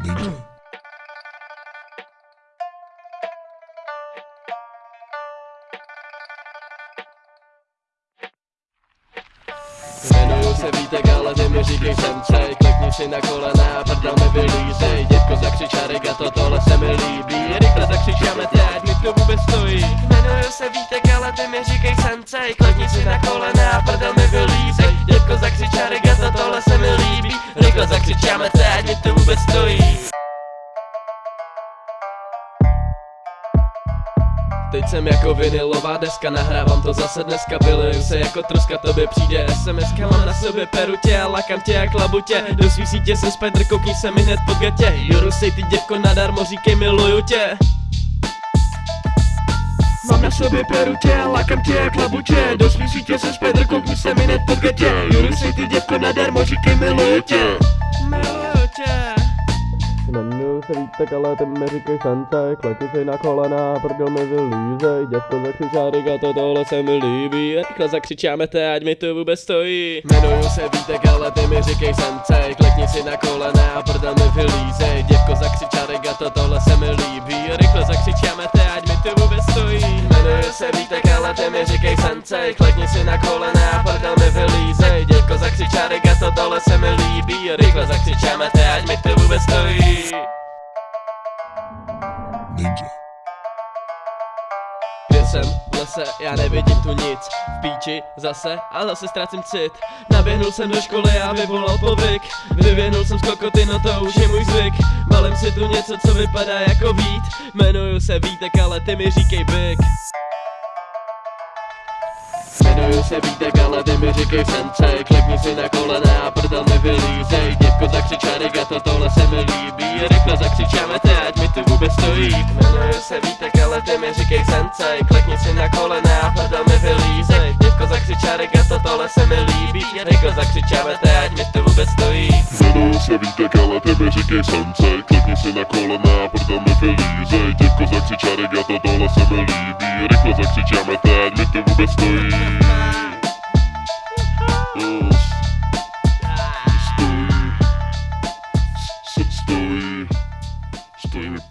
Jmenuju se Vítek, ale ty mi říkej sensej Klikni si na kolena, prdel mi vylízej. Dětko zakřič a regato, tohle se mi líbí. Rychle zakřič a metě, ať mi to vůbec stojí. Jmenuju se Vítek, ale ty mi říkej sensej Klikni si na kolena, prdel mi vylízej. Dětko zakřič a regato, tohle se mi líbí. Rychle zakřič a ať mi to vůbec stojí. Teď jsem jako vinilová deska, nahrávám to zase dneska Vyleju se jako troska, tobě přijde SMS Mám na sobě perutě a lakám tě jak labutě. Do svý sítě jsem spider, koukni se mi hned pod gatě Joru sej ty děvko nadarmo, říkej miluju tě. Mám na sobě perutě a lakám tě jak labutě. Do svý sítě jsem spider, koukni se mi hned pod gatě Joru sej ty děvko nadarmo, říkej miluju tě. Miluju tě Jmenuju se Vítek, ale ty mi říkej sensei Kleti si na kolena, prdel mi vylízej Děvko zakřičá rigato, tohle se mi líbí. Rychle zakřičáme te, ať mi to vůbec stojí. Jmenuju se Vítek, ale ty mi říkej sensei Klikni si na kolena a prdel mi vylízej. Děvko zakřičá rigato, tohle se mi líbí. Rychle zakřičáme te, ať mi to vůbec stojí. Jmenuju se Vítek, ale ty mi říkej sensei Klikni si na kolena a prdel mi vylízej. Děvko zakřičá rigato, tohle se mi líbí. Rychle zakřičáme te, ať mi to vůbec stojí lese, já nevidím tu nic. V píči, zase, a zase ztrácím cit. Naběhnul jsem do školy a vyvolal povyk. Vyvěnul jsem z kokoty, no to už je můj zvyk. Balím si tu něco, co vypadá jako vít. Jmenuju se Vítek, ale ty mi říkej Big Jmenuju se Vítek, mi říkej sensei Klikni si na kolena a prdel mi vylízej Děvko zakřičá rigato, tohle se mi líbí. Rychle zakřičáme te, ať mi tu vůbec stojí. Jmenuju se Vítek, ale ty mi říkej sensei Klikni si na kolena a prdel mi vylízej Děvko zakřičá rigato, tohle se mi líbí. Rychle zakřičáme te, ať mi tu vůbec stojí. Jmenuju se Vítek, ale ty mi říkej sensei Klikni si na kolena a prdel mi vylízej Děvko zakřičá rigato, tohle se mi líbí. Rychle zakřičáme te, ať mi to vůbec stojí Games